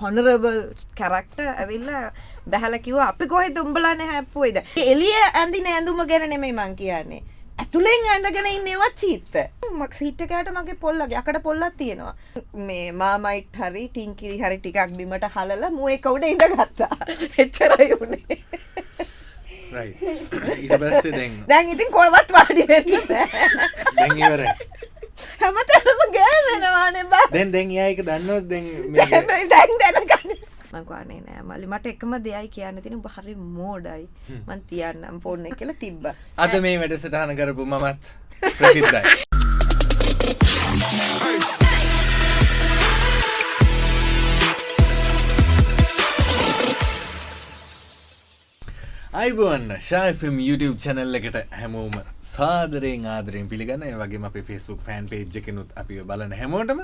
හොනරබල් character ඇවිල්ල බැහලකිව අපි කොහෙ දුම්ඹලාන හැප්පුවයිද එලිය ඇඳින ඇඳුම ගැන නෙමයි මං කියන්නේ. ඇතුළෙන් ඇඳගෙන ඉන්නවත් චීත්ත මක් සිට්ටකෑට මගේ පොල්ල යකට පොල්ලත් තියෙනවා. මේ මාමයිට් හරි ටිංකිරි හරි ටිකක් බිමට හලල මුව කවුඩ ඉඳ ගත්තා එච්චරයි වුණේ දැන් ඉතින් කොයවත් වාඩි වෙන්න. දැන් ඉවරයි හැමතැනම ගෑවෙනවානේ බා. දැන් දැන් යායක දන්නවත් දැන් දැන් මේ- දැන් දැනගන්න. මංකවානේ නෑ. මලි මට එකම දෙයයි කියන්න තින හරි මෝඩයි. මන් තියන්නම් ෆෝර්න කියල තිබ්බ. අද මේ වැඩසටහන කරපු මමත් ප්‍රසිද්ධයි. අයිබුවන්න ශාෆම් YouTube චැනල් එකට හැමෝම සාදරයෙන් ආදරයෙන් පිළිගන්න. ඒ වගේ අපි ෆෙස්බුක් ෆෑන් පේජ් එකනුත් අපි බලන හැමෝටම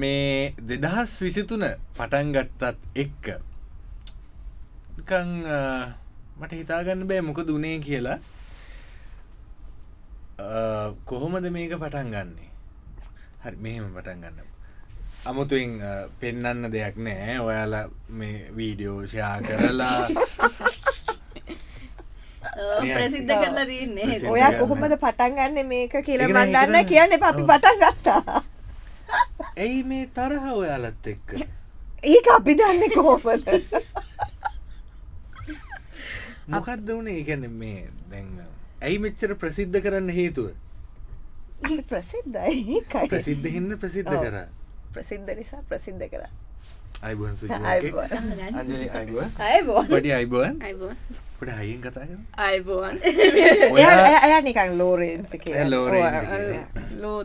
මේ දෙදහස් විසිතුන පටන්ගත්තත් එක්ක. නිකං අ, මට හිතාගන්න බෑ මොක දුනේ කියලා. අ, කොහොමද මේක පටන් ගන්නේ? හරි මෙහෙම පටන් ගන්න. අමුතුවෙන් අ, පෙන්නන්න දෙයක් නෑ. ඔයාලා මේ වීඩියෝෂයා කරලා ප්‍රසිද්ධ කරලා තියන්නේ ඔයා. කොහොමද පටන් ගන්න මේක කියලා ඒක නෑ මන්දන්න හිතන්න. කියන්න අපි. පටන් ගත්තා ඇයි මේ තරහ ඔයාලත් එක්ක ඒක අපි දන්න කොහොපද මොකක්ද වනේ ගැන මේ දැන් ඇයි මෙච්චර ප්‍රසිද්ධ කරන්න හේතුව ප්‍රසිද්ධයි ඒකයි. ප්‍රසිද්ධ හින්න ප්‍රසිද්ධ. කර ප්‍රසිද්ධ නිසා ප්‍රසිද්ධ කර අයිබෝන්. අජලි අයිබෝන්. අයිබුවන් අයිබෝන්. පට හයින් කතා අයිබෝන්. එයා නිකන් ලෝරෙන්ස ලෝරෙන්ස් කියලා. ලෝ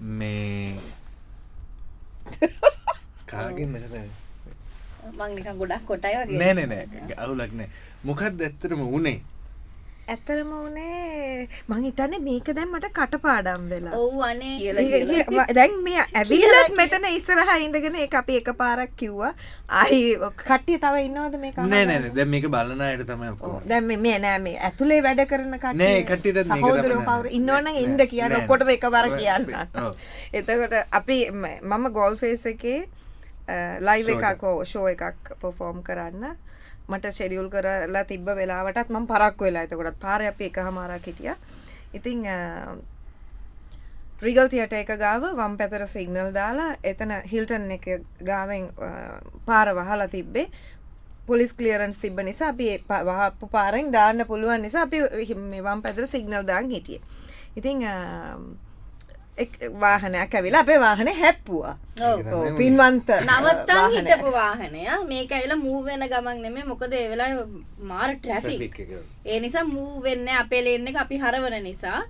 මේ කාගෙන්ද කතා මං නිකන් ගොඩක් කොටයි වගේ. නෑ නෑ අවුලක් නෑ. මොකක්ද ඇත්තරම උනේ ඇතරම වනේ මං හිතන්නේ මේක දැන් මට කටපාඩම් වෙලා. ඔව් අනේ. දැන් මේ ඇවිල්ලත් මෙතන ඉස්සරහ ඉඳගෙන ඒ අපි එක පාරක් කිව්වා අයි කට්ටිය තව ඉන්නවද මේ නෑ නෑ දැ මේක බලන අයට තමයි ඔක්කොම. දැන් මේ- මේ නෑ මේ ඇතුලේ වැඩ කරන කට්ටිය නෑ, කට්ටියටත් මේක සහෝදරයෝ. කවුරු ඉන්නවනම් නෑ, ඉන්න කියන්න නෑ, ඔක්කොටම නෑ. එකවර කියන්න. ඔව්. එතකොට අපි මම ගෝල් ෆේස් එකේ ලයිව එකක් ෂෝ එකක් පොෆෝම් කරන්න මට ෂෙඩියුල් කරලා තිබ්බ වෙලාවටත් මම පරක් වෙලා එතකොටත්. පාර අපි එක හමාරක් හිටිය ඉතිං රිගල් තියට එක ගාව වම් පැතර සිගනල් දාලා එතන හිල්ටන් එක ගාවෙන් අ, පාර වහලා තිබ්බේ. පොලිස් කලියරන්ස් තිබ නිසා අපි ඒ පා- වහපු පාරෙන් දාන්න පුළුවන් නිසා අපි හි- මේ වම් පැතර සිගනල් දාන් හිටිය. ඉතිං වාහනයක් ඇවිලා අපේ වාහන හැප්පුවා. පින්වන්ත නවත්තන් වාහනයක්. හිටපු වාහනය. මේක ඇවිලා මූ වෙන ගමන් නෙමේ මොකද ඒ වෙලාවේ මාර ට්‍රැෆික්. ඒ නිසා මූ වෙන්න අපේ ලේන් එක අපි හරවන නිසා.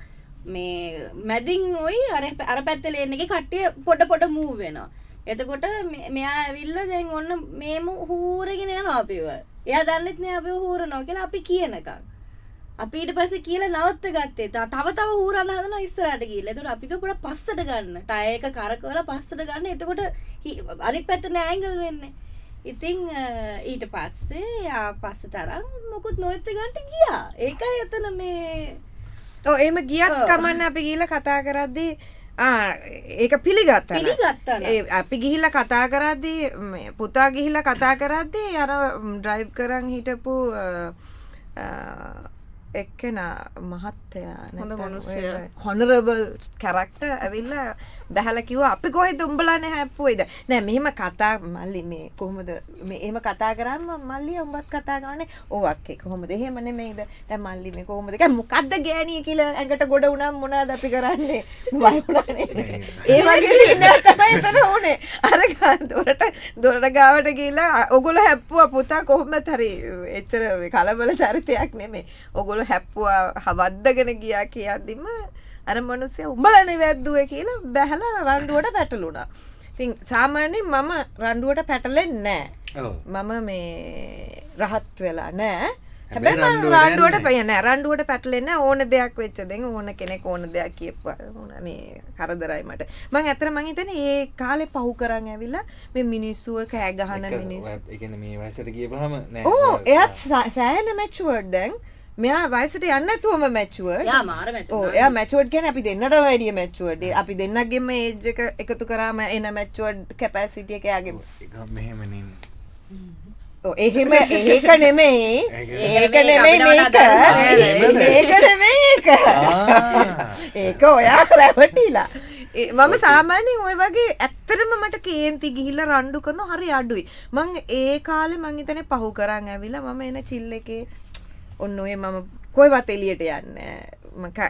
මේ මැදින් ඔයි අර අර පැත්ත ලේන් එක කට්ටිය පොඩ පොඩ මූ වෙනවා. එතකොට මෙයා ඇවිල්ල දැන් ඔන්න මේම හූරගෙන යනවා අපිව. එයා දන්නෙත් නෑ අපි හූරනවා කියලා අපි කියනකම් අපි ඊට පස්සේ කියලා නවත්ත ගත්තේ තව තව හූරන්න හදනවා ඉස්සරහට ගිහලා. එතකොට අපි කපුඩ පස්සට ගන්න. ටයර් එක කරකවලා පස්සට ගන්න. එතකොට අනිත් පැත්තට ඇන්ගල් වෙන්නේ. ඉතින් ඊට පස්සේ යා පස්සට අරන් මොකුත් නොවෙච්ච ගන්නට ගියා. ඒකයි එතන මේ ඔව් එහෙම ගියත්. කමන්න අපි ගිහිල්ලා කතා කරද්දී ඒක පිළිගත්තා අපි ගිහිල්ලා කතා කරද්දී පුතා ගිහිල්ලා කතා කරද්දී අර ඩ්‍රයිව් කරන් හිටපු එක්කෙනා මහත්තයා හොඳ මනුස්සයා. හොනරබල් කැරක්ට ඇවිල්ලා බැහල කිව අපි කොහෙ දුම්ඹලන හැප්පුයිද නෑ මෙහෙම කතා මල්ලි මේ කොහොමද මේ එහෙම කතා කරන්න මල්ලි උඹත් කතා කරන්නේ ඕවක්කේ කොහොමද? එහෙම නෙමෙයිද? දැන් මල්ලි මේ කොහොමද? දැන් මොකද්ද ගෑණිය කියලා ඇඟට ගොඩ වුණාම මොනවද අපි කරන්නේ? බය වුණානේ ඒ වගේ සීන් එකක් තමයි එතන උනේ. අර ගා- දොරට ගාවට ගිහිල්ලා ඔගොල්ලෝ හැප්පුවා පුතා කොහොමද? හරි එච්චර කලබල චරිතයක් නෙමෙයි. ඔගොල්ලෝ හැප්පුවා හවද්දගෙන ගියා කියද්දිම අර මිනිස්සයා උඹලනේ වැද්දුවේ කියලා බැහැලා රණ්ඩුවට පැටලුණා. ඉතින් සාමාන්‍යයෙන් මම රණ්ඩුවට පැටලෙන්නේ නැහැ. මම මේ රහත් වෙලා නෑ හැබැයි රණ්ඩුවට රණ්ඩුවට යන්නේ පය නෑ රණ්ඩුවට පැටලෙන්න ඕන දෙයක් වෙච්ච දෙන් ඕන කෙනෙක් ඕන දෙයක් කියපුවා. මේ කරදරයි මට. මං ඇත්තට මං හිතන්නේ ඒ කාලේ පහු කරන් ඇවිල්ලා මේ මිනිස්සුව කෑ ගහන මිනිස්සු ඒ කියන්නේ මේ වයසට ගියපහම නෑ. ඕ එයත් සෑන මැච්ුවර්ඩ් දැන් මෙයා වයසට යන්න තුවම මැච්චුව යා මාර මැච් ඕ එය මැචුවඩ් ගැන අපි දෙන්නට වැඩිය මැච්චුවඩ අපි දෙන්නගේම ඒජ්ජක එකතු කරාම එන මැච්චුවඩ් කැපැසිටිය එකයාගේ එක මෙහෙමනින් එහෙම ඒක නෙමෙයි. ඒක නෙමෙයි, මේක. ඒක නෙමෙයි. ඒක ඒක. ඔයා රැවටිලා. මම සාමාන්‍යයෙන් ඔය වගේ ඇත්තරම මට කේන්ති ගිහිල්ල රණ්ඩු කරන හරි අඩුයි. මං ඒ කාලෙ මං හිතන පහු කරන්න ඇවිලා මම එන චිල්ල එකේ ඔන්න ඔය මම කොයිවත් එලියට යන්න.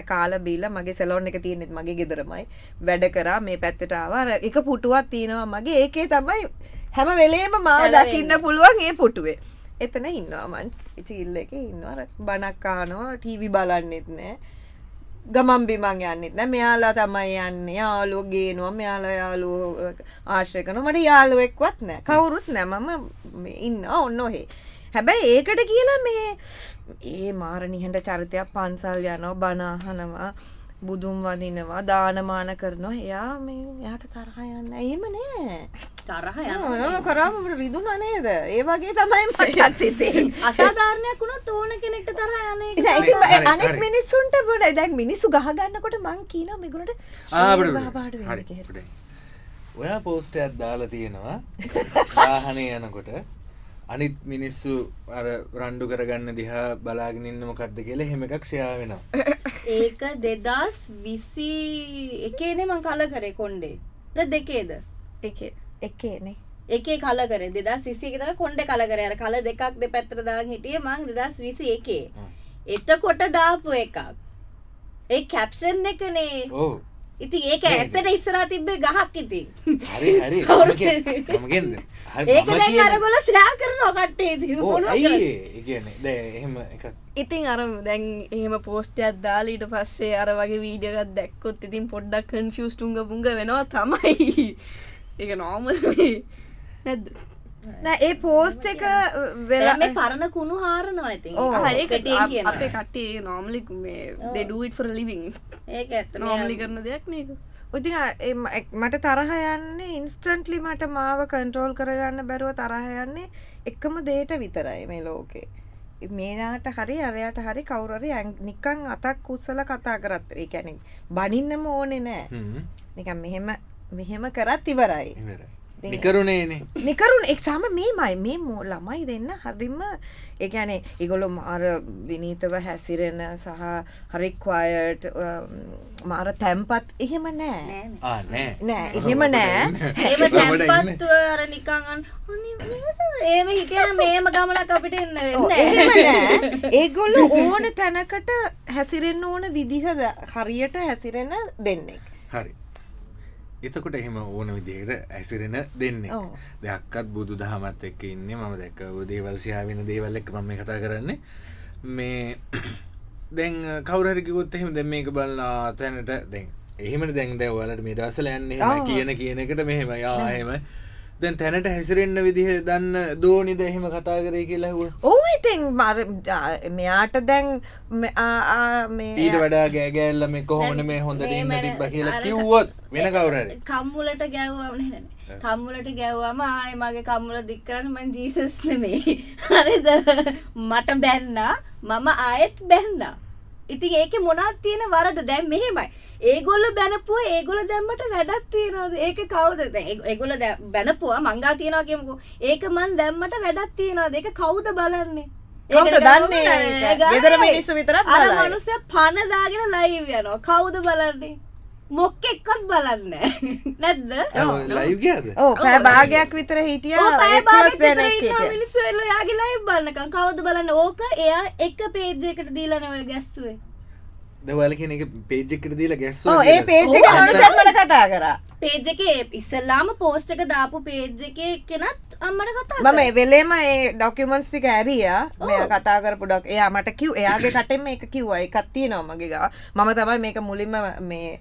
කාල බීල මගේ සෙලෝන් එක තියෙනෙත් මගේ ගෙදරමයි. වැඩ කරා මේ පැත්තටාව එක පුටුවත් තියෙනවා මගේ. ඒකේ තමයි හැම වෙලේම මාව. දකින්න පුළුවන් ඒ පුටුවේ. එතන ඉන්නවාමන් ඉචිල්ල එක ඉන්නවර බනක්කානවා ටීවි බලන්නෙත් නෑ. ගමන් බිමන් යන්නෙත් නෑ. මෙයාලා තමයි යන්න. යාලෝ ගේනවා. මෙයාලා යාලෝ ආශ්‍රය කන මට යාලුවෙක්වත් නෑ. කවුරුත් නෑ. මම ඉන්න ඔන්න ඔහේ. හැබැයි ඒකට කියලා මේ ඒ මාරනිහට චරිතයක් පන්සල් යනවා බනාහනවා බුදුම් වදිනවා දානමාන කරනවා. එයා මේ යාට තරහ යන්න. ඒම නෑ. තරහ ඔය කරාමට රිදුන නේද? ඒ වගේ තමයි මටත් හිතේ අසාධාරණයක් වුණොත් ඕන කෙනෙක්ට තරහ යන අනෙක්. මිනිස්සුන්ට බොඩ දැන් මිනිස්සු ගහගන්නකොට මං කියනවා මේගොල්ලන්ට පාඩ වෙන්න කියලා. ඔයා පෝස්ටයක් දාලා තියෙනවා. වාහනය යනකොට අනිත් මිනිස්සු අර රණ්ඩු කරගන්න දිහා බලාගෙනන්න මොකක්ද කියලා හෙම එකක් ෂයා වෙනවා. ඒක දෙදස් විසි එකේනේ මං කල කරේ කොන්්ඩේ ද දෙකේද? එක. එකනේ. එකේ කල කර. දෙදස් විසි තර කොන්ඩ කල කර. අර කල දෙකක් දෙ පැත්‍ර දාන් හිටිය මං දෙදස් විසි එකේ. එතකොට දාපු එකක්. ඒ කැප්ෂන් එකනේ. ඕ ඉතින් ඒක ඇත්තට ඉස්සරා තිබ්බේ ගහක් ඉතින්. හරි හරි. කවුරුත් මගෙන්ද ඒක දැන් අරගොල්ලෝ ශ්‍රා කරනවා කට්ටේ ඉතින්. මොනවා කරන්නේ? කියන්නේ? දැ එහෙම එකක්. ඉතින් අර දැන් එහෙම පෝස්ටයක් දාලීට පස්සේ අර වගේ වීඩියගත් දැක්කොත් ඉතින් පොඩ්ඩක් කන්ෆියස් ටුංග පුංග වෙනවා තමයි. එක නෝමල් නැද්ද? නෑ ඒ පෝස්ට් එක වෙලා මේ පරණ කුණු හාරනවා ඒක කටියෙන් අප- කියනවා. අපේ කට්ටේ නොමලික් මේ දෙඩුවට් ෆර ලිවිං ඒක ඇත්ත. නොමලි කරන දෙයක් නේක එක්- මට තරහ යන්නේ ඉන්ස්ටන්ට්ලි මට මාව කන්ට්‍රෝල් කරගන්න බැරුව තරහ යන්නේ එකම දේට විතරයි මේ ලෝකේ. මේනාට හරි අරයට හරි කවුරරි නිකං අතක් උත්සල කතා කරත් ඒ කැනෙ බනින්නම ඕනෙ නෑ. නිකන් මෙහෙම මෙහෙම කරත් ඉවරයි. ඉවරයි. නිකරුණේනේ නිකරුන් එක් සම මේමයි මේ මෝ ළමයි දෙන්න හරිම එකනේ ඉගොලො මාර විනීතව හැසිරෙන සහ හරික්වායට මාර තැම්පත් එහෙම නෑ. ආ නෑ. එහෙම නෑ. ඒම ළමට ඉන්න. තැන්පත්ව අර නිකං අන් ඒම හිකන මේම ගමනක් අපිට එන්න ඒගොල්ල ඕන තැනකට හැසිරෙන්න්න ඕන විදිහ හරියට හැසිරෙන දෙන්නෙක්. හරි එතකොට එහෙම ඕන විදිහයට ඇසිරෙන දෙන්නේ. ඔව්. දෙයක්කත් බුදු දහමත් එක්ක ඉන්න. මම දැක්ක දේවල්සියා වෙන දේවල් එක්ක මම මේ කතා කරන්නේ. මේ දැන් කවරහරිකිකොත් එහෙම දැ මේක බලලා තැනට දැන්. එහෙම දැන් දැවලට මේ දවසල යන්න ආ. කියන කියන එකට මෙහෙම යාහෙම දැන්. තැනට හැසිරෙන්න්න විදිහ දන්න දෝනිද එහෙම කතා කරේ කියලා හුව ඕ ඉතින් මර මෙයාට දැන් මෙ- ආ- ආ මේ ඊට වඩා ගෑගෑල්ල මේ කොහොමන මේ හොඳට මේ ඉන්න තිබ්බ කියලා කිව්වොත් වෙන කවුරරි කම්මුලට ගැව්වම කම්මුලට ගැව්වම ආය මගේ කම්මුල දික්කරන්න මං ජීසස් නෙමේ හරිද? මට බැන්න. මම ආයෙත් බැන්න ඉතින් ඒක මොනක් තියෙන වරද? දැන් මෙහෙමයි. ඒගොල්ල බැනපුව ඒගොල දැම්මට වැඩක් තියෙනවද? ඒක කවුද? ඒගොල බැනපුවා මංගා තියෙනවා කියමුකෝ. ඒක මන් දැම්මට වැඩක් තියෙනවද? ඒක කවුද බලන්නේ? කවුද දන්නේ? ගෙදර මිනිස්සු විතරක් අර බලයි. මනුස්සය පණ දාගෙන ලයිව් යනවා. කවුද බලන්නේ මොක්ක එක්කත් බලන්න නැද්ද? ඕ පෑ භාගයක් විතර හිටිය. මිනිස්සු එල්ල යාගේ ලයිව් බලනකම්. කවුද බලන්න? ඕක එයා එක පේජ් එකට දීලා නෙවෙයි ගැස්සුවේ. දවල කෙන එක පේජ්ජකට දීලා ගැස්ව ඕ ඒ පේජ් එක මට කතා කරා. පේජ් එකේ ඉස්සල්ලාම පෝස්ට් එක දාපු පේජ් එකේ කෙනත් අම්මට කතා මම. වෙලේම ඒ ඩොක්කමන්ස් ටික ඇරිය. මෙය කතා කරපු ඩොක් එයා මට කිව් එයාගේ කටෙම එක කිව්වා. එකත් තියෙනවා මගේ ගා මම තමයි මේක මුලින්ම මේ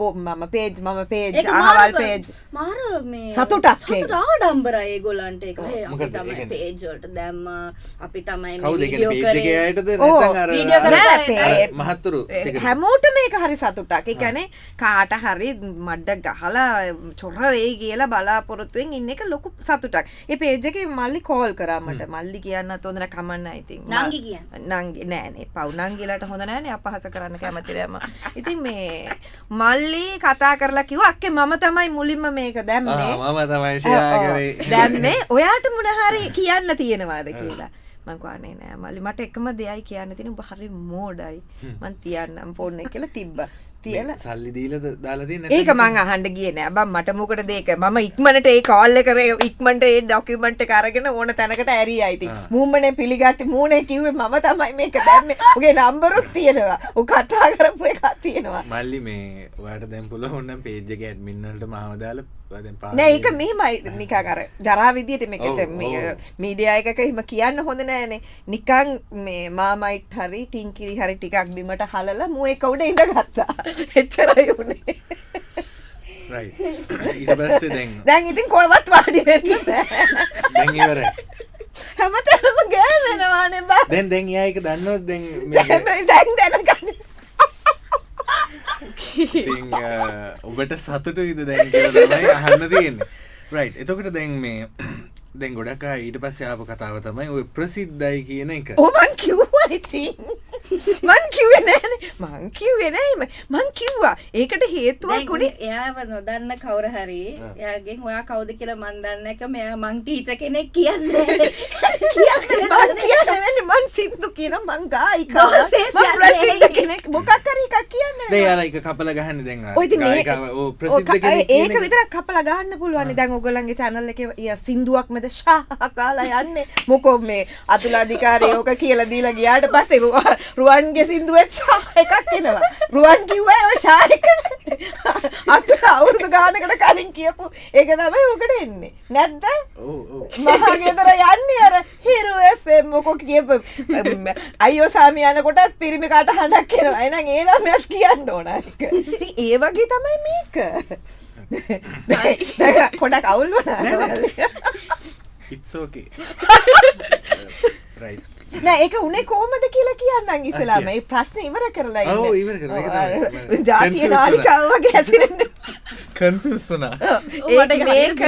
පෝ මම පේජ් මම පේජ් අහවල් පේජ් මාර මේ සතුටක් ඒක. සතුට ආඩම්බර ඒගොල්ලන්ට එක "හේ, අපි කියන්නේ? පේජ්වලට දැම්ම අපි තමයි මේ කවුද වීඩියෝ පේජ් කරේ." එක අයටද ඕ, නැත්නම් අර වීඩියෝ කරන නෑ, අයට. පේ- අර මහත්තුරු? හැමෝට මේක හරි සතුටක් ඒ කියන්නේ කාට හරි මඩ්ඩ ගහලා චොර වෙයි කියලා බලාපොරොත්තුවෙන් ඉන්න එක ලොකු සතුටක් ඒ පේජ් එකේ මල්ලි කෝල් කරා මට මල්ලි කියන්නත් හොඳ නැහැ කමන්න ඉතින් නංගි කියන්න. නංගි නෑනේ පව් නංගිලාට හොඳ නෑනේ අපහාස කරන්න කැමති නෑ මම. ඉතින් මේ මල්ලි කතා කරලා කිව්වා අක්කේ මම තමයි මුලින්ම මේක දැම්මේ. මම තමයි ෂෙයා. කරේ දැම්මේ. ඔයාට මොන හරි කියන්න තියෙනවාද කියලා. මං කිව්වා අනේ නෑ මල්ලි මට එකම දෙයයි කියන්න තියෙන ඔබ හරි මෝඩයි. මං තියන්නම් ෆෝන් එක කියලා තිබ්බා තියලා. සල්ලි දීලද දාලා තියෙන්නේ ඒක මං අහන්න ගියේ නෑ. බං මට මොකටද ඒක? මම ඉක්මනට ඒ කෝල් එක කරේ ඉක්මනට ඒ ඩොකියුමන්ට් එක අරගෙන ඕන තැනකට ඇරියා ඉතින්. ආ. මූමනේ පිළිගatti මූනේ කිව්වේ මම තමයි මේක දැම්මේ. ඔගේ නම්බරුත් තියෙනවා. ඔය කතා කරපු එකක් තියෙනවා. මල්ලි මේ ඔයාට දැන් පුළුවන් නම් පේජ් එක මාව ඒක මෙහෙමයි නිකන් අර ජරා විදියට මේකට. මීඩියා එකක එහෙම කියන්න හොඳ නෑනේ. නිකන් මේ මාමයිට් හරි ටින්කිරි හරි ටිකක් බිමට හලලා මූ එක උඩ ඉඳගත්තා. එච්චරයි පස්සේ දැන් ඉතින් කොහෙවත් වාඩි ඉවරයි. හැමතැනම ගෑවෙනවානේ බා. දැන් දැන් ඒක දන්නවද? දැන් දැන් ඔබට දැන් කියලා තමයි අහන්න තියෙන්නේ. රයිට් එතකොට දැන් මේ දැන් ගොඩක් ඊට පස්සේ ආපු කතාව තමයි ඔය ප්‍රසිද්ධයි කියන එක. ඕමන් කිව්වා ඉතින්. මං කිව්වේ නෑනේ. මං කිව්වේ නෑ එහෙම. මං කිව්වා. ඒකට හේතුවක් උනේ එයාව නොදන්න කවුර හරි එයාගෙන් ඔයා කවුද කියලා මන් දන්න එක මෙයා මං ටීචර් කෙනෙක් කියන්නේ. කියන්නේ මං සින්දු කියන මං ගායිකා. ප්‍රසිද්ධ කෙනෙක්. මොකක් හරි එකක් කියන්නේ දැන් යාලා එක කපලා ගහන්නේ දැන් ඔය ප්‍රසිද්ධ කෙනෙක් ඒක. විතරක් කපලා ගන්න පුළුවන් දැන් ඔයගොල්ලන්ගේ channel එකේ සින්දුවක් මැද ෂා කාලා යන්නේ. මොකෝ මේ අතුලාධිකාරී ඕක කියලා දීලා ගියාට පස්සේ රුවන්- රුවන්ගේ සින්දුවෙත් එකක් එනවා. රුවන් කිව්වා ඔය ෂා එක අතුල අවුරුදු ගානකට කලින් කියපු ඒක තමයි ඔකට එන්නේ. නැද්ද ඔව් ඔව්. මහා ගෙදර යන්නේ අර හිරු FM මොකෝ කියප අයියෝ සාමි යනකොටත් පිරිමි කට හඬක් එනවා. එහෙනම් ඒ ළමයාත් කියන්න ඕන එක ඉතින් ඒ වගේ තමයි මේක. පොඩක් අවුල් වුණා. it's okay. Right නෑ ඒක උනේ කොහමද කියලා කියන්නම් ඉස්සලාම මේ ප්‍රශ්නේ ඉවර කරලා ඉන්න ඔව්, ඉවර කරලා. ඒක තමයි. ජාතිය නාලිකාව වගේ හැසිරෙන්න කන්ෆියුස් වුණා මේක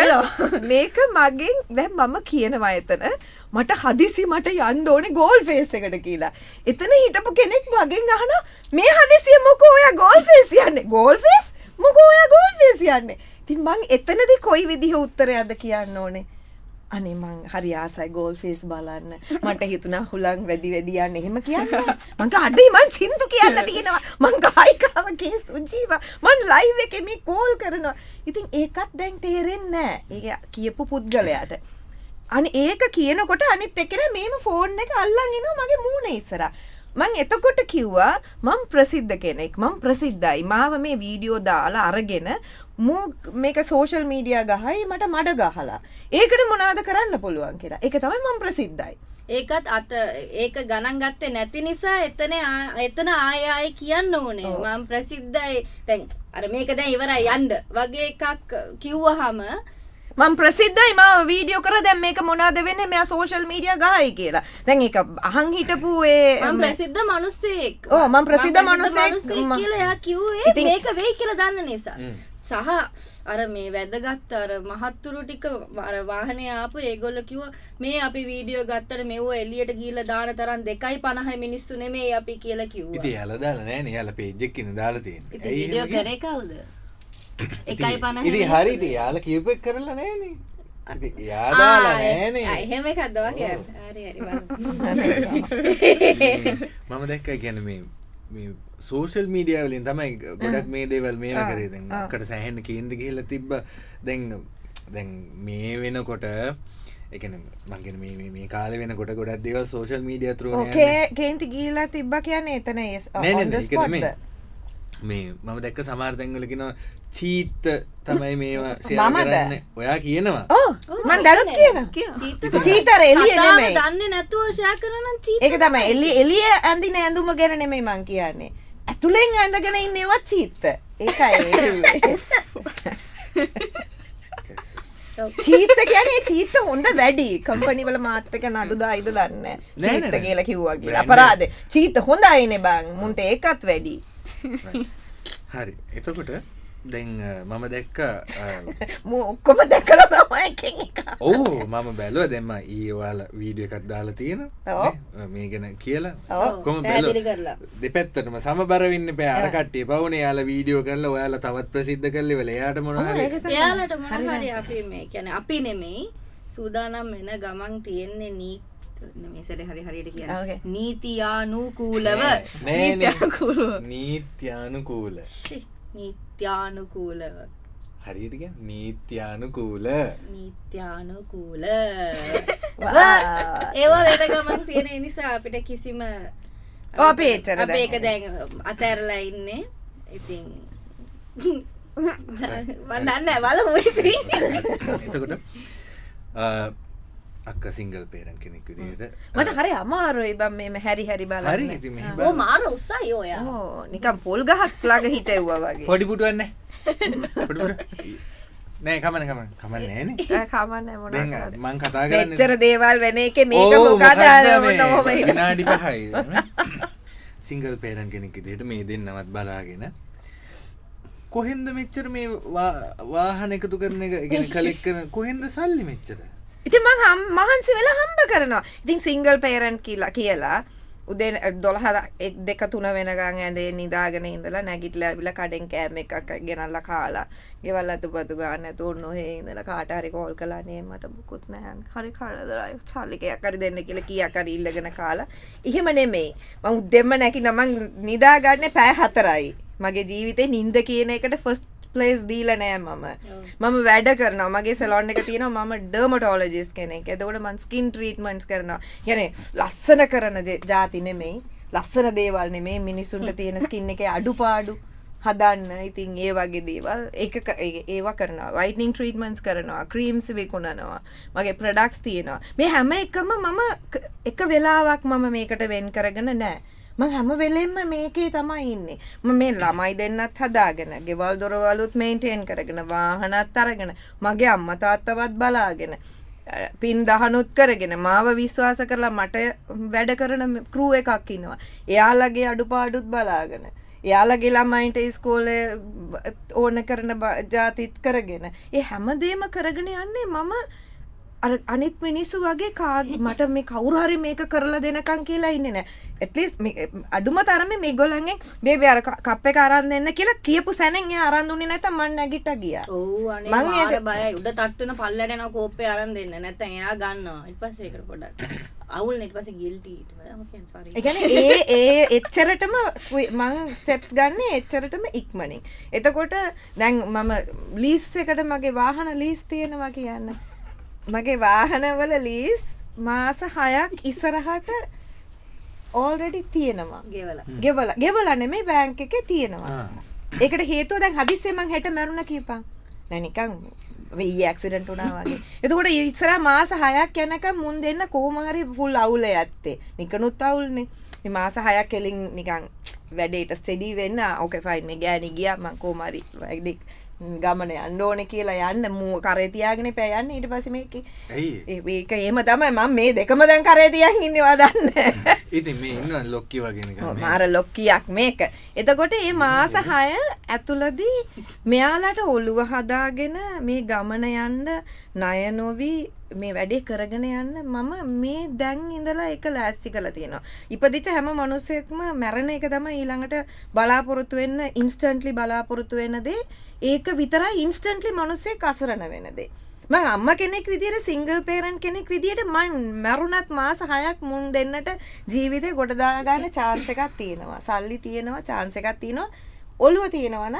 මේක මගෙන් දැන් මම කියනවා එතන මට හදිසි මට යන්න ඕනේ ගෝල් ෆේස් එකට කියලා. එතන හිටපු කෙනෙක් මගෙන් අහනවා මේ හදිසිය මොකෝ ඔයා ගෝල් ෆේස් යන්නේ? ගෝල් ෆේස්? මොකෝ ඔයා ගෝල් ෆේස් යන්නේ? ඉතින් මං එතනදී කොයි විදිහ උත්තරයක්ද කියන්න ඕනේ? අනේ මං හරි ආසයි ගෝල් ෆේස් බලන්න. මට හිතුණා හුලං වැඩි වැඩි යන්න එහෙම කියන්නේ. මං අඩේ මං සින්දු කියන්න තියෙනවා. මං ගායිකාව කේ සුජීවා. මං ලයිව් එකේ මේ කෝල් කරනවා. ඉතින් ඒකත් දැන් තේරෙන්නේ නැහැ. ඒක කියපු පුද්ගලයාට. අනි ඒක කියනකොට අනිත් එක්කෙනා මේම ෆෝන් එක අල්ලන් එනවා මගේ මූණ ඉස්සරහා. මං එතකොට කිව්වා මං ප්‍රසිද්ධ කෙනෙක් මං ප්‍රසිද්ධයි මාව මේ වීඩියෝ දාලා අරගෙන මූ මේක සෝෂල් මීඩියා ගහයි මට මඩ ගහලා. ඒකට මොනාද කරන්න පුළුවන් කියලා. ඒක තමයි මං ප්‍රසිද්ධයි. ඒකත් අත ඒක ගණන් ගත්තේ නැති නිසා එතන එතන ආය ආය කියන්න ඕනේ. මම ප්‍රසිද්ධයි. දැන් අර මේක දැන් ඉවරයි යන්න. වගේ එකක් කිව්වහම මං ප්‍රසිද්ධයි මාව වීඩියෝ කර. දැන් මේක මොනාද වෙන්නේ? මෙයා සෝෂල් මීඩියා ගහයි කියලා. දැන් ඒක අහන් හිටපු ඒ මම ප්‍රසිද්ධ මිනිස්සෙක් ඔව්, මම ප්‍රසිද්ධ මම මිනිස්සෙක්. කියලා එයා කිව්වේ මේක වෙයි කියලා දන්න නිසා. සහ අර මේ වැදගත් අර මහත්තුරු ටික අර වාහනේ ආපු ඒගොල්ලෝ කිව්වා මේ අපි වීඩියෝ ගත්තට මෙව එළියට ගිහිල්ලා දාන තරම් 2.50 මිනිස්සු නෙමෙයි අපි කියලා කිව්වා. ඉතින් යාලා දාලා නෑනේ යාලා පේජ් එකකින් දාලා තියෙන්නේ. ඉතින් වීඩියෝ කරේ කවුද? ඉතින්- 1.50 ඉතින් හරි ඉතින් යාලා කියපු එක කරලා හරි බලමු. මම දැක්ක ගැන මේ මේ සෝෂල් මීඩිය වලින් තමයි ගොඩක් මේ දේවල් ආ, කරේ දැන් ආ. අක්කට සෑහෙන්න කේන්ද කියල තිබ්බ. දැන් දැන් මේ වෙනකොට එකන මංගෙන මේ මේ- මේ කාල වෙන කොට ගොඩක් දේවල් සෝෂල් මීඩිය තුර කේන්ති ගීලා තිබ්බ කියන්නේ එතන? මේ මම දැක්ක සමාර්තැංගලකින චීත්ත තමයි මේවා ෂෙයා මමද? කරන්න. ඔයා කියනවා. ඕ මං දැනුත් කියන චීත චීතර නෙමෙයි. දන්නේ නැතුව ෂෙයා කරන ඒක තමයි. එලි එලිය ඇඳින ඇඳුම ගැන නෙමෙයි මං කියන්නේ ඇතුළෙන් ඇඳගෙන ඉන්නේවත් චීත්ත. ඒකයි චීත කියන්නේ චීත හොඳ වැඩි. කම්පනිවල මාත්තක නඩුදා ඉද දන්න චීත. කියල කිව්වාගේ අපරාද චීත හොඳයින බං. මුන්ට ඒකත් වැඩි. හරි. එතකොට දැන් මම දැක්ක මු ඔක්කොම දැකල ඕ මම බැලුව දෙම ඒවාල වීඩිය එකත් දාලා තියෙන. මේ ගැන කියලා. කොම. දෙපැත්තටම සමබරවින්න පෑ අරකට්ටිය පවුන යාල වීඩියෝ කරල ඔයාල තවත් ප්‍රසිද්ධ කරලි වල යාට මොනහරි එයාලට මොනහරි අපි මේ කියන අපි නෙමෙයි සූදානම් වෙන ගමන් තියෙන්නේ නීත් මේසට හරි හරියට. කිය නීතියානුකූලව. නීත්‍යකුරු නීත්‍යානුකූල. ෂි, නීත්‍යානුකූලව හරිට නීත්‍යානුකූල. නීත්‍යානුකූල. වා. ඒවා වෙන ගමන් තියෙන නිසා අපිට කිසිම ඔව්, අපි එච්චර අපි ඒක දැන්- අතැරලා ඉන්නේ. ඉතින් වන්නන්න ඉතින්. එතකොට අ, අක්ක සිංගල් පේරන් කෙනෙක් විදියට. මට හරි අමාරුයි බම් මෙම හැරි හැරි හරි බලන්න. ඉතින් මෙහෙම ඕ මාර උත්සයි ඔයා. ඕ නිකම් පොල් ගහක් ළඟ හිටෙව්වා වගේ. පොඩි පුටුවන්න නෑ කමන කමන. කමන්න නෑන කමන්න මොන දැන් මං කතා කරන්න එච්චර දේවල් වෙන එක මේක ඕ, මොකද මේ? විනාඩි පහයි. සිංගල් පේරන් කෙනෙක් විදිහට මේ දෙන්නවත් බලාගෙන. කොහෙන්ද මෙච්චර මේ වාහන එකතු කරන එක ගෙන කලෙක් කරන කොහෙන්ද සල්ලි මෙච්චර ඉතින් මං හම් මහන්සි වෙලා හම්බ කරනවා. ඉතින් සිංගල් පේරන්් කියලා කියලා උදේ දොළහ එක් දෙක තුන වෙනගං ඇදේ නිදාගෙන ඉඳලා නැගිටල ඇවිල කඩෙන් කෑම එකක් ගෙනල්ල කාලා. ගෙවල් අතු පතු ගන්න තුර නොහේ ඉඳල කාටහරි කෝල් කලානේ මට බුකුත් නෑන් හරි කාලදරයි සල්ලිකයක් කරි දෙන්න කියල කියකර ඉල්ලගෙන කාලා. එහෙම නෙමෙයි. මං උදෙම්ම නැකි නමං නිදාගන්න පෑ හතරයි. මගේ ජීවිතේ නින්ද කියන එකට ෆස්ට ප්ලේස් දීල නෑ මම. මම වැඩ කරනවා. මගේ සෙලොන් එක තියෙනවා මම ඩර්මටෝලජිස් කෙනෙක්. එතකොට මන් ස්කින් ට්‍රීටමන්ට්ස් කරනවා. ගැන ලස්සන කරන ජාති නෙමෙයි. ලස්සන දේවල් නෙමේ මිනිස්සුන්ට තියෙන ස්කින් එක අඩුපාඩු හදන්න. ඉතින් ඒ වගේ දේවල් ඒක ක- ඒ- ඒවා කරනවා. වයිටනිං ට්‍රීටමන්ස් කරනවා. ක්‍රීම්ස් විකුණනවා. මගේ ප්‍රඩක්ස් තියෙනවා. මේ හැම එකම මම එක වෙලාවක් මම මේකට වෙන් කරගෙන නෑ මං හැම වෙලෙන්ම මේකේ තමයි ඉන්නේ. ම මේ ළමයි දෙන්නත් හදාගෙන ගෙවල් දොරවලුත් මේන්ටේන් කරගෙන වාහනත් අරගෙන මගේ අම්ම තාත්තවත් බලාගෙන අ, පින් දහනුත් කරගෙන මාව විශ්වාස කරලා මට වැඩ කරන කරූ එකක් ඉන්නවා එයාලගේ අඩුපාඩුත් බලාගෙන එයාලගේ ළමයින්ට ස්කෝල ඕන කරන බ- ජාතිත් කරගෙන ඒ හැමදේම කරගෙන යන්නේ මම අර අනිත් මිනිස්සු වගේ කා මට මේ කවුරුහරි මේක කරලා දෙනකං කියලා ඉන්න නෑ. ඇටලිස් අඩුම තරම මේ ගොල්ලන්ගෙන් බේබි අර කප්ප කරන්න දෙන්න කියලා කියපු සැනෙන් එයා අරන් දුන්නේ නැත්නම් මං නැගිට ගියා. ඔව් අනේ මං ඒක- බයයි. උඩ තට්ටුන පල්ලට යනවා කෝප්පේ අරන් දෙන්න. නැත්නම් එයා ගන්නවා. ඊට පස්සේ ඒකට පොඩක් අවුල් ඊට පස්සේ ගිල්ටි ඊට පස්සේ ඕකේ සෝරි ඒ කියන්නේ ඒ ඒ එච්චරටම මං ස්ටෙප්ස් ගන්න එච්චරටම ඉක්මනින්. එතකොට දැන් මම ලීස් එකට මගේ වාහන ලීස් තියෙනවා කියන්න මගේ වාහනවල ලීස් මාස හයක් ඉසරහට ඕල්රෙඩි තියෙනවා. ගෙවලා. ගෙවල. ගෙවල නෙමේ බෑංක එක තියෙනවා. ඒකට හේතුව දැන් හදිස්සේ මං හෙට මැරුණ කීපන් නැනිකං වෙයි ඇක්සිඩන්ට් වුණා වගේ. එතකොට ඉස්සර මාස හයක් යනකම් මුන් දෙන්න කොහොම හරි ෆුල් අවුල ඇත්තේ නිකනුත් අවුල්නේ. මේ මාස හයක් කෙලින් නිකන් වැඩේට ස්ටෙඩි වෙන්න. ඕකේ ෆයින් මේ ගෑණි ගියා. මං කොහොම හරි ගමන යන්න ඕනේ කියලා යන්න. මූ කරේ තියාගෙන පෑ යන්න. ඊට පස්සේ මේකේ ඒක එහෙම තමයි මම මේ දෙකම දැන් කරේ තියන් ඉන්නවා දන්නේ ඉතින් මේ ඉන්න ලොක්කි ඔව්, මාර ලොක්කියක් මේක. එතකොට ඒ මාස හය ඇතුළදී මෙයාලට ඔළුව හදාගෙන මේ ගමන යන්න ණය නොවී මේ වැඩේ කරගෙන යන්න මම මේ දැන් ඉඳලා එක ලෑස්ති කළ තියෙනවා. ඉපදිච්ච හැම මනුස්සයෙක්ම මැරෙන එක තමයි ඊළඟට බලාපොරොත්තු වෙන්න ඉන්ස්ටන්ට්ලි බලාපොරොත්තු වෙන දේ. ඒක විතරයි ඉන්ස්ටන්ට්ලි මනුස්සයෙක් අසරණ වෙන දේ. මං අම්ම කෙනෙක් විදිට සිංගල් පේරන් කෙනෙක් විදිට මන් මැරුණත් මාස හයක් මුන් දෙන්නට ජීවිතය ගොඩදාගන්න චාන්ස එකක් තියෙනවා. සල්ලි තියෙනවා චාන්ස එකක් තියෙනවා. ඔළුව තියෙනවන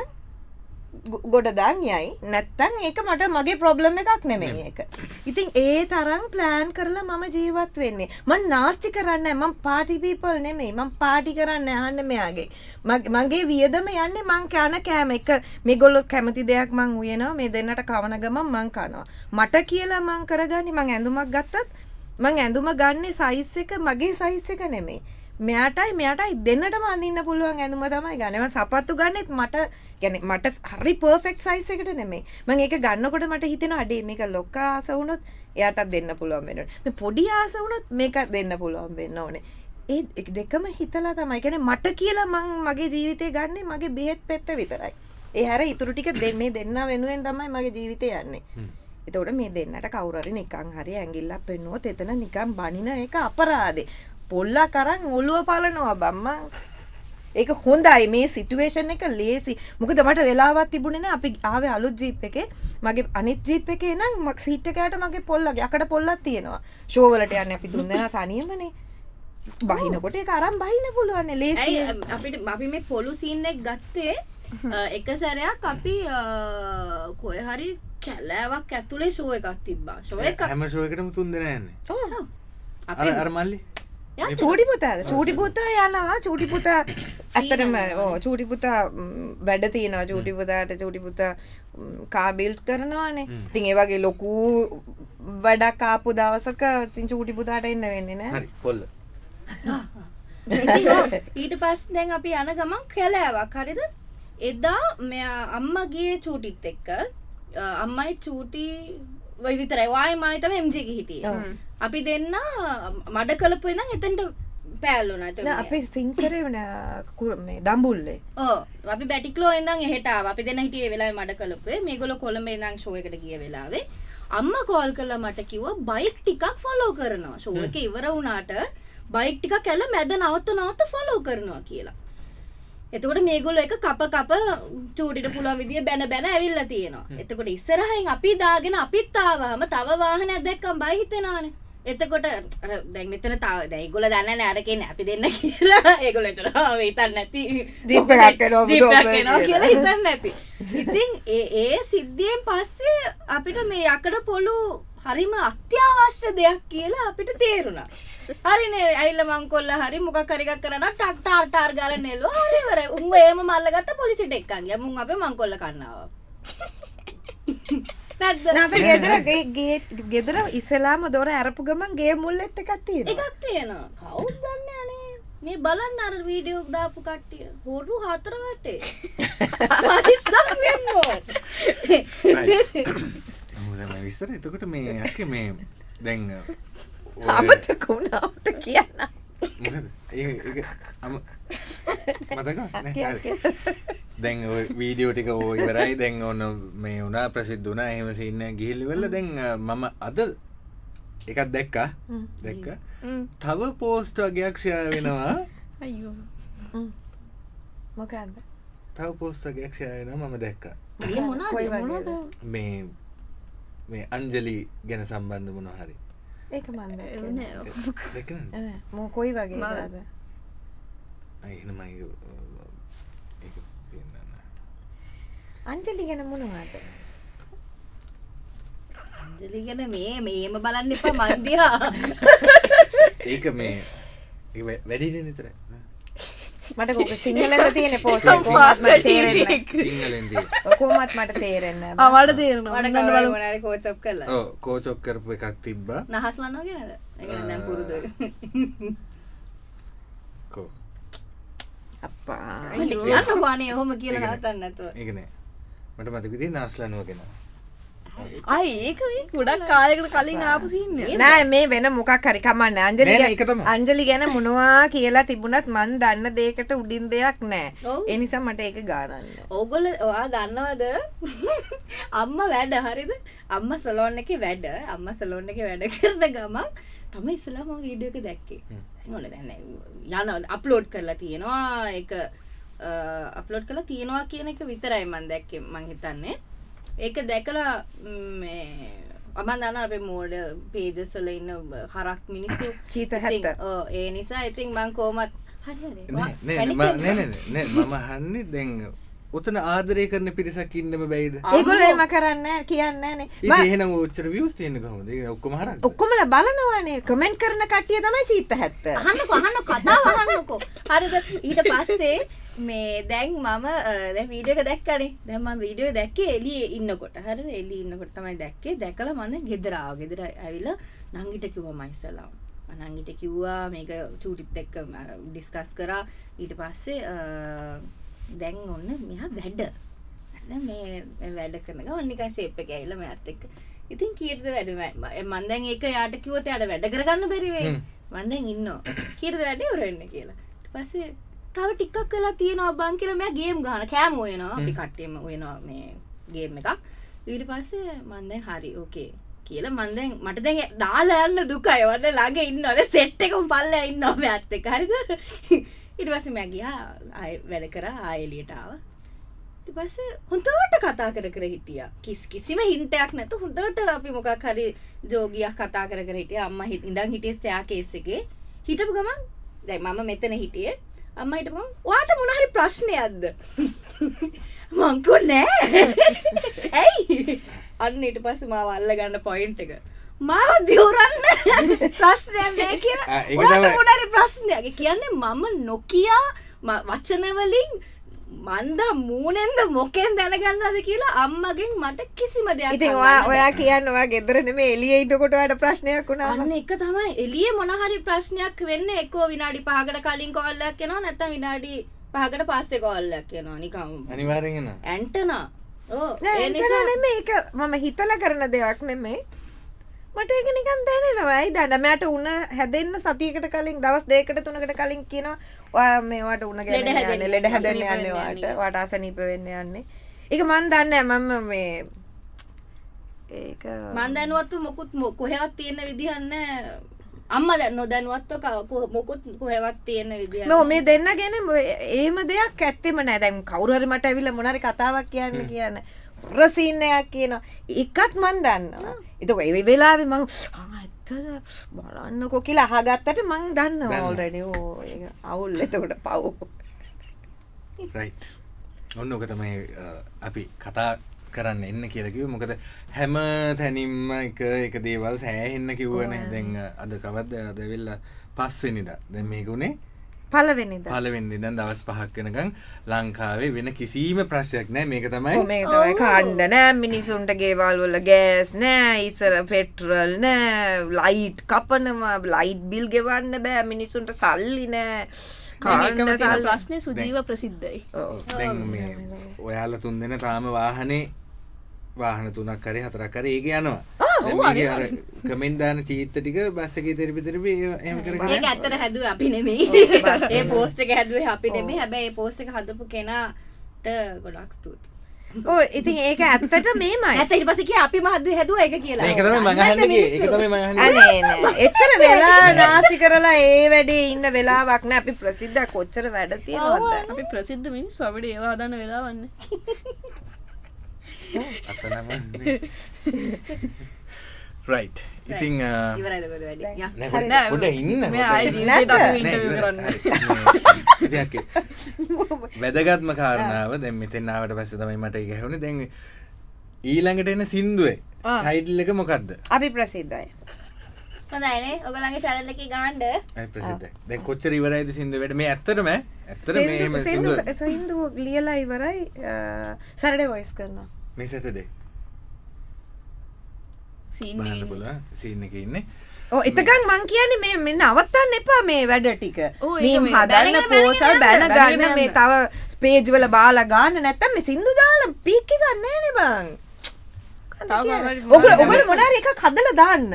ගොඩදාන් යයි. නැත්තන් ඒක මට මගේ ප්‍රොබ්ලම් එකක් නෙමෙයි එක ඉතින් ඒ තරම් ප්ලෑන් කරලා මම ජීවත් වෙන්නේ. මං නාස්ති කරන්න. මං පාටිපීපල් නෙමෙයි. මං පාටි කරන්න අහන්න මෙයාගේ. මග- මගේ වියදම යන්නේ මං කෑන කෑම එක. මේගොල්ලො කැමති දෙයක් මං උයනවා. මේ දෙන්නට කවන ගමන් මං කනවා. මට කියලා මං කරගන්නේ මං ඇඳුමක් ගත්තත් මං ඇඳුම ගන්නේ සයිස් එක මගේ සයිස් එක නෙමෙයි මෙයාටයි මෙයාටයි දෙන්නටම අඳන්න පුළුවන් ඇඳුම තමයි ගනව සපත්තු ගන්නෙත් මට ගැන මට හරි පර්ෆෙක්් සයිස එකට නෙමේ මං ඒක ගන්නකොට මට හිතෙන අඩේ මේක ලොක්ක ආස වුණොත් එයාටත් දෙන්න පුළුවන් වෙන පොඩි ආස වුණොත් මේක දෙන්න පුළුවන් වෙන්න ඕනේ. ඒ දෙකම හිතලා තමයි. ගැන මට කියලා මං මගේ ජීවිතය ගන්නේ මගේ බෙහෙත් පෙත්ත විතරයි. ඒ හැර ඉතුරු ටික දෙ මේ දෙන්න වෙනුවෙන් තමයි මගේ ජීවිතය යන්නේ. එතවට මේ දෙන්නට කවුරරි නිකං හරි ඇගිල්ලක් පෙන්නුවොත් එතන නිකම් බනින එක අපරාදේ පොල්ලා කරන්න ඔළුව පලනවා බම්මා. ඒක හොඳයි. මේ සිටුවේෂන් එක ලේසි මොකද මට වෙලාවත් තිබුණෙන අපි ආව අලුත් ජීප් එක. මගේ අනිත් ජීප් එක නම් මක් සීට්ටකයට මගේ පොල්ල යකට පොල්ලත් තියෙනවා. ශෝවලට යන්න අපි තුන්දෙන තනියමනේ. බහිනකොට එක අරම් බහින පුළුවන්න ලේසි අපිට අපි මේ පොලු සීන්නෙක් ගත්තේ අ, එක සැරයක් අපි කොය හරි කැලෑවක් ඇතුළේ ශෝ එකක් තිබ්බා. ශෝ එක හැම ශෝයකටම තුන් දෙෙන යන්නේ. අපි අර අරමල්ලි චූටි පුතාද චූටි පුතා යනවා චූටි පුතා ඇත්තරම ඕ චූටි පුතා ම්, වැඩ තියෙනවා චූටි පුතාට චූටි පුතා කාබිල්් කරනවානේ. තින් ඒවගේ ලොකු වැඩක් කාපු දවසක තින් චූටි පුතාට එන්න වෙන්නේ නෑ. ඉතින් ඊට පස් දැන් අපි යන ගමන් කැලෑවක්. හරිද? එදා මෙයා අම්මගේ චූටිත් එක්ක අම්මයි චූටි විතරයි. වායි මාතම එම්ජක හිටිය. අපි දෙන්න මඩ කලපු ඉඳම් එතන්ට පෑල්ලුන අපි සිංකරේ වන මේ දම්බුල්ලේ ඕ අපි බැටික්ලෝ ඉඳම් එහට අපි දෙන්න හිටිය වෙලා මඩ කලපේ මේගොල කොළඹ ඉඳං ශෝයකට ගිය වෙලාවේ. අම්ම කෝල් කල්ල මට කිව බයික් ටිකක් ෆොලෝ කරනවා. ශෝක ඉවර වුණාට බයික් ටික කැල මැද නවත්ත නවත්ත ෆොලෝ කරනවා කියලා එතකොට මේගොල්ල එක කප කප චූටිට පුළුවන් විදිිය බැන බැන ඇවිල්ල තියෙනවා. එතකොට ඉස්සරහයින් අපි දාගෙන අපිත්තාවාම තව වාහන ඇදැක්කම් බහිතෙනවාන එතකොට අර දැන් මෙතන තව දැයිගොල දන්න නෑරකෙන් අපි දෙන්න කියලා. ඒගොල එතර හිතන්න නැති. එනවා ඔබ කියලා. හිතන්න නැති. ඉතින් ඒ ඒ සිද්ධියෙන් පස්සේ අපිට මේ යකඩ පොලු හරිම අත්‍යවශ්‍ය දෙයක් කියලා අපිට තේරුණා. හරිනේ ඇයිල්ල මංකොල්ල හරි මොක කරිකක් කරන ටක් ටාර් ටාර් ගාල නෙල්ව හරිවර උන් ඒම මල්ලගත්ත පොලිසිට එක්කන්ගේ මුන් අපේ මංකොල්ල කන්නාව. නැද්ද? අප ගෙදර ගේ- ගෙදර ඉසලාම දොර ඇරපු ගමන් ගේ මුල් එත්ත එකත්තියෙන එකක් තියෙනවා. කවුත් දන්න අනේ? මේ බලන්න අර වීඩියෝක් දාපු කට්ටිය. හොරු හතර වටේ. පරිස්සම් වෙන්න ඕන. විස්සර එතකොට මේ ඇක මේ දැන් ඔය- අමතකුණාවට කියන්න. මොකද? දැන් වීඩියෝ ටික ඕ ඉවරයි. දැන් ඔන්න මේ වුණා ප්‍රසිද්ධ වුණා එහෙම සින්න ගිහිල්ලිවෙල්ල දැන් අ, මම අද එකත් දැක්කා. දැක්ක. තව පෝස්ට වගේයක් ෂය වෙනවා. අයෝ මොකක්ද තව පෝස්ට වගේයක් ෂය වෙනවා. මම දැක්ක? මේ මේ අංජලි ගැන සම්බන්ධ මොන හරි. ඒක මන්ද මෝ කොයි වගේ? එනමයි ඒක පෙන්නන්න අංජලි ගැන මොනවාද? අංජලි ගැන මේ මේම බලන්න එපා මන්දියා ඒක මේ වැඩිනේ නිතර මට කොක සිංහලද තියෙන පෝස් කෝමත් මට තේරෙන්න සිංහලෙන් තිය කොමත් මට තේරෙන්න අවට තේරෙනවා. මට ඔන්න කවර බලමු. මොනාරි කෝචප් කරලා. ඕ කෝචොක් කරපු එකක් තිබ්බා. නහස් ලන්නවා ගැනද ඒක දැන් පුරුදු. කෝ අප්පා. කියන්න පානේ ඔහොම කියලා නවතන්න නැතුව. ඒකනෑ මට මතකති නාස්ලනුවගෙන අයි ඒක මේ ගොඩක් කාලයකට කලින් ආපු සින්න නෑ. මේ වෙන මොකක් හරි. කමන්න අංජලි ඒක තමයි. අංජලි ගැන මොනවා කියලා තිබුණත් මන් දන්න දේකට උඩින් දෙයක් නෑ. ඔව්. එනිසා මට ඒක ගානන්න. ඕගොල්ල ඔයා දන්නවද? අම්ම වැඩ හරිද? අම්ම සලෝන් එක වැඩ අම්ම සලෝන් එක වැඩ කරන ගමන් තම ඉස්සලාම වීඩියෝ එක දැක්කේ. හොල දැන්න යන අප්ලෝඩ් කරලා තියෙනවා. එක අප්ලෝඩ් කලා තියෙනවා කියන එක විතරයි මන් දැක්කේ මං හිතන්නේ ඒක දැකලා ම්, මේ අමන් දන්න අපේ මෝඩ පේජසල ඉන්න හරක් මිනිස්සු. චීත ඉතින්. ඔව්, ඒ නිසා ඉතින් මං කෝමත් හරි හරි. වා- නෑ පැණි නෑ නෑ මම හන්නේ දැන් උතන ආදරය කරන පිරිසක් ඉන්නම බැයිද? ඒගොල්ලෝ එම කරන්න කියන්න නේ. ඉති එහෙන ච්චර වියස් තියෙන කොහොමද? ඔක්කොම හර ඔක්කොමල බලනවානේ කමෙන්ට් කරන කටිය තමයි චීත හැත්ත. අහන්නකො අහන්න කතාව අහන්නකෝ. හරිද? ඊට පස්සේ මේ දැන් මම දැ වීඩියක දැක්කනේ. දැම වීඩියෝ දැක්කේ එලිය ඉන්නකොට. හරි එලි ඉන්නකොට තමයි දැක්කේ. දැකල මන්න ගෙදරාව. ගෙදර ඇවිල්ල නංගිට කිව මයිසලාම් අනංගිට කිව්වා මේක චූටිත් එක්ක ඩිස්කස් කරා. ඊට පස්සේ දැන් ඔන්න මෙහා වැඩ. දැන් මේ වැඩ කරන ඔන්නික ශේප කැයිල මෙත් එක්ක. ඉතින් කීර්ද වැඩ? මන්දැන් ඒක යාට කිවත අයට වැඩ කරගන්න බැරිවේ හ්ම්. මන්දැන් ඉන්න කීර්ද වැඩේ? උරන්න කියලා. ඊට පස්සේ තව ටික්කක් කලා තියෙනවා බං කියලා මෙයා ගේම් ගහන කෑම ඔයනවා අපි කට්ටියම ඔයනවා මේ ගේම් එකක්. ඊට පස්සේ මන්දැන් හරි ඕකේ කියලා මන්දැන් මට දැන් දාලා යන්න දුකයි. වන්න ළඟ ඉන්නවද? සෙට් එකම පල්ලෙහා ඉන්නවා මේ අත් එක්ක හරිද? ඊට පස්සේ මම ගියා. ආයෙ වැඩ කරා. ආයෙ එළියට ආවා. ඊට පස්සේ හොඳට කතා කර කර හිටියා. කිස් කිසිම හින්ටයක් නැතු හොඳට අපි මොකක් හරි ජෝගියක් කතා කර කර හිටිය. අම්ම ඉඳන් හිටිය ස්ටයා කේස් එකේ. හිටපු ගමන් දැන් මම මෙතන හිටියේ අම්ම හිටපු ගමන් ඔයාට මොන හරි ප්‍රශ්නයක්ද? මං කිව්වා නෑ. ඇයි? අන්න ඊට පස්සේ මාව අල්ල ගන්න පොයින්ට් එක. මාව දියුරන්න ප්‍රශ්නයක් නෑ කියලා. ඒක තමයි. මොන හරි ප්‍රශ්නයක්? කියන්නේ මම නොකියා වචන වලින් මන්දා මූනෙන්ද මොකෙන් දැනගන්නද කියලා අම්මගෙන් මට කිසිම දෙයක් ඉතින් ඔයා. ඔයා කියන්න ඔයා ගෙදරන මේ එලිය ඉන්නකොට වට ප්‍රශ්නයක් වුණා අන්න එක තමයි. එලිය මොනහරි ප්‍රශ්නයක් වෙන්න එක්කෝ විනාඩි පහකට කලින් කොල්ලක් කෙනවා නැත්තම් විනාඩි පහකට පස්සේ කොල්ලක් කෙනවා නිකම් අනිවාරෙන්ගෙන ඇන්ටනා ඕ ඒ නිසා නෙමෙයි. ඒක මම හිතලා කරන දෙයක් නෙමෙයි. මට ඒක නිකන් දැනෙනවා. ඇයි දන්න මට උන හැදෙන්න සතියකට කලින් දවස් දෙකකට තුනකට කලින් කියනවා ඔයා මේවට උන ගැන ලෙඩ හැදෙන්න, යන්නේ ලෙඩ හැදෙන්න අසනීප යන්නේ වෙන්න යන්නේ. වාට අසනීප වෙන්න යන්නේ. ඒක මන් දන්නේ මම මේ ඒක මන් දැනුවත්ව මොකුත් කොහෙවත් තියෙන විදිහන්න අම්ම දැන් නොදැනුවත්ව මොකුත් කොහෙවත් තියෙන විදිහ නෝ මේ දෙන්න ගැන ඒම දෙයක් ඇත්තෙම නෑ. දැන් කවුරුහරි මට ඇවිල්ලා මොනරි කතාවක් කියන්න කියන්න රසීන්නයක් කියනවා. එකත් මන් දන්නවා. එතක ඒ වෙලාවෙ මං "ආ, ඇත්තද බලන්නකො කියලා අහගත්තට මං දන්න දන්නවා. ඕල්රඩි ඕ ඒක අවුල්. එතකොට පව්. ඔන්න ඕක තමයි අපි කතා කරන්න එන්න කියලකිව මොකද හැම තැනින්ම එක එක දේවල් සෑහෙන්න කිව්වන. දැන් අද කවද්ද? අදවෙල්ල පස්වෙනිද දැ මේකුණේ පලවෙනිද පලවෙන්දි දැන් දවස් පහක් වෙනකං ලංකාවේ වෙන කිසිීම ප්‍රශ්යක් නෑ මේක තමයි මේ තමයි කාණ්ඩ නෑ. මිනිසුන්ට ගේවල් වල ගෑස් නෑ ඉසර පෙටරල් නෑ ලයිට් කපනවා ලයිට් බිල් ගෙවන්න බෑ. මිනිසුන්ට සල්ලි නෑ. ප්‍රශ්නය සුජීව ප්‍රසිද්ධයි. දැන් මේ ඔයාල තුන් දෙන තාම වාහනේ වාහන තුනක් කරේ හතරක් කර ඒක යනවා අර කමෙන්ට් දාන චීත්ත ටික බස් එකේ තෙරපි තෙරපි එහෙම කර කර ඒක ඇත්තට හැදුව අපි නෙමෙයි. ඒ පෝස්ට් එක හැදුවේ අපි නෙමෙයි. හැබැයි ඒ පෝස්ට් එක හදපු කෙනාට ගොඩක් ස්තුතියි. ඕ ඉතින් ඒක ඇත්තට මේමයි. ඇත්ත ඊට පස්සේ කිය අපි මහද හැදුවා ඒක කියලා. ඒක තමයි මං අහන්නේ ඒක තමයි මං අහන්නේ. නෑ. එච්චර වෙලා නාසි කරලා ඒ වැඩේ ඉන්න වෙලාවක් නෑ. අපි ප්‍රසිද්ධ කොච්චර වැඩ තියෙනවද? අපි ප්‍රසිද්ධ මිනිස් අපිට ඒවා හදන්න වෙලා වන්න අතනමන්නේ රයි් පොඩ- නෑ, පොඩ ඉන්න වැදගත්ම කාරණාව. දැන් මෙතෙන් ආවට පස්සේ තමයි මට ඇහුනේ. දැන් ඊළඟට එන සින්දුවේ. ටයිටල් එක මොකද්ද? අපි ප්‍රසිද්ධයි. හොඳයිනේ එකේ ගාන්න. ඇයි ප්‍රසිද්ධ දැන් කොච්චර ඉවරයිද සින්දුව වැඩ මේ ඇත්තටම ඇත්තට මේ එහෙම සින්දුව සින්දු ලියලා ඉවරයි සරඩ වොයිස් කරනවා. මේ සීන් බලන්න පුළුවන් සීන් එකේ ඉන්නේ. එතකන් මං කියන්නේ මේ මෙ නවත්තන්න එපා මේ වැඩ ටික. ඔව්, මේ හදන්න පෝසල් බැන. ගන්න මේ තව පේජ් වල බාලා ගන්න නැත්තම් මේ සින්දු දාලා පීක් එක ගන්න නෑනේ බං. තව කවුරුහරි ඔගල ඔගල මොනාර එකක් හදලා දාන්න.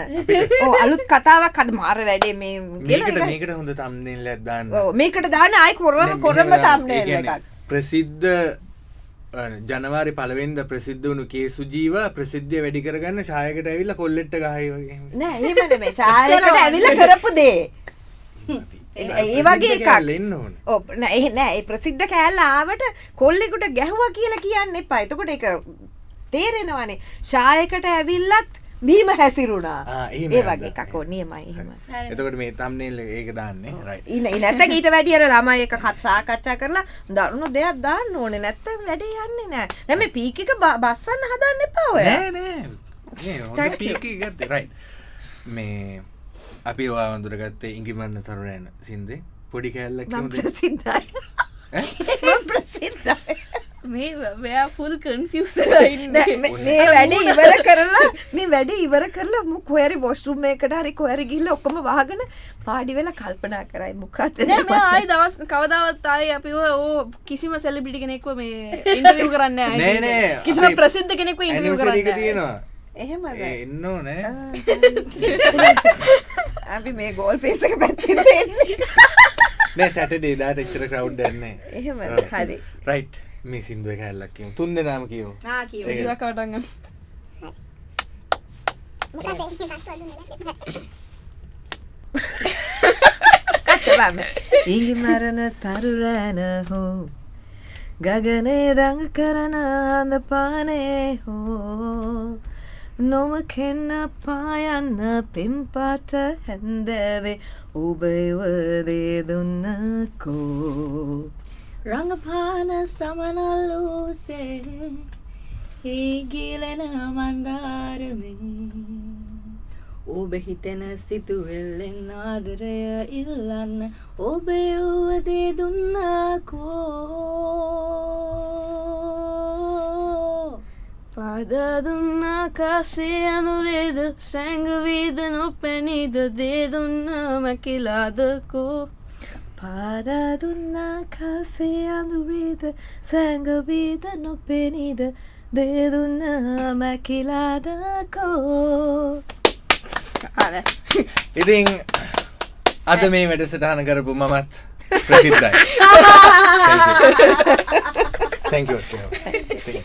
ඕ අලුත් කතාවක් හද මාර වැඩේ මේ කියලා මේකට මේකට හොඳ තම්නෙල් එකක් දාන්න. ඔව්, මේකට දාන්න ආයි කොරම කොරම තම්නේල් කියන්නේ එකක්. ප්‍රසිද්ධ ජනවාරි පලවෙන්ද ප්‍රසිද්ධ වුණු කේසු ජීව ප්‍රසිද්ධිය වැඩි කරගන්න ශායකට ඇවිල්ල කොල්ලෙට්ට ගහයි වගේ නෑ එහෙම නෙමෙයි. ඡායකට ඇවිල්ලා කරපු දේ. ඒ වගේ එකක්. එන්න ඕන. ඔව් නෑ එහෙ නෑ ඒ ප්‍රසිද්ධ කෑල්ල ආවට කොල්ලෙකුට ගැහුවා කියලා කියන්න එපා. එතකොට ඒක තේරෙනවනේ. ශායකට ඇවිල්ලත් බීම හැසිරුණා. ඒ. වගේ එකක් ඕ නියමයි එහෙම. එතකොට මේ තම්නෙල් එක දාන්නේ රයි ඉන නැත්තම් ඊට වැඩි අර ළමයි එක සාකච්ඡා කරලා දරුණු දෙයක් දාන්න ඕනේ නැත්තම් වැඩේ යන්නේ නෑ. දැන් මේ පීක් එක බස්සන්න හදන්න එපා ඔය. නෑ නෑ මේ. පීක ගත්ත රයි මේ අපි වා වඳුරගත්තේ ඉංගිමන්න තරුණයන සින්දේ පොඩි කෑල්ලක් කිව්වද? ප්‍රසිද්ධයි. මේ මෙයා ෆුල් කන්ෆියස් නෑ, මේ මේ වැඩ ඉවර කරලා මේ වැඩ ඉවර කරලා මු කොහරි වොස්ටරුම් එකකට හරි කොහරි ගිහිල්ලා ඔක්කොම වහගෙන පාඩි වෙලා කල්පනා කරයි නෑ ආයි දවස් කවදාවත් ආයි අපි ඕ කිසිම සෙලිබිටි කෙනෙක්ව මේ ඉන්ටවිය් කරන්න නෑ. නෑ කිසිම ප්‍රසිද්ධ කෙනෙක්ව ඉන්ටවිය් කරන්න තියෙනවා. එහෙමද? ඒ එන්න ඕනේ අපි මේ ගෝල් පේස එක පැත්තිෙන් දෙන්නේ නෑ සැටඩේ දාට එච්චර කවු් දන්නේ එහෙමද? හරි. රයිට් මේ සිින්දුව කැල්ලක් කියමු. තුන් දෙනාම කියෝ ආ කියව ඒක. කවටගන්න කටවම ඉඟි මරණ තරුරෑන හෝ ගගනේ දඟ කරන අඳ පානේ හෝ නොම කෙන්න පායන්න පෙම්පාට හැන්දෑවේ ඔබයවදේ දුන්නකෝ රඟපාන සමනල්ලූසේ හීගීලෙන මන්දාරමේ. ඔබ හිතෙන සිතුවෙල්ලෙන් ආදරය ඉල්ලන්න ඔබ වුවදේ දුන්නකෝ. පාදදුන්නා කාසේ අනුරේද සැංගවීද නොපැනිද දේදුන්න මැකිලාදකෝ පාදා දුන්නා කාසේ අඳුරේද සැඟවීද නොපෙනීද දේදුන්න මැකිලාදකෝ ඉතින් අද මේ වැඩසටහන කරපු මමත් ප්‍රසිද්ධයි Thank you. Thank you. Thank you.